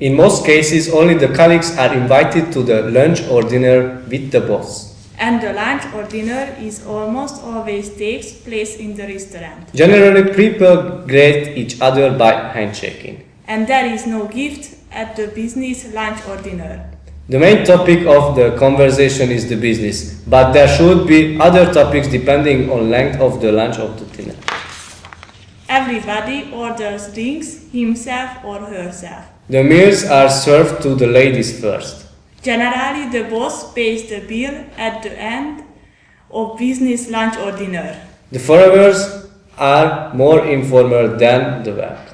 In most cases, only the colleagues are invited to the lunch or dinner with the boss. And the lunch or dinner is almost always takes place in the restaurant. Generally, people greet each other by handshaking. And there is no gift at the business lunch or dinner. The main topic of the conversation is the business, but there should be other topics depending on length of the lunch or the dinner. Everybody orders drinks himself or herself. The meals are served to the ladies first. Generally, the boss pays the bill at the end of business lunch or dinner. The foreigners are more informal than the welcome.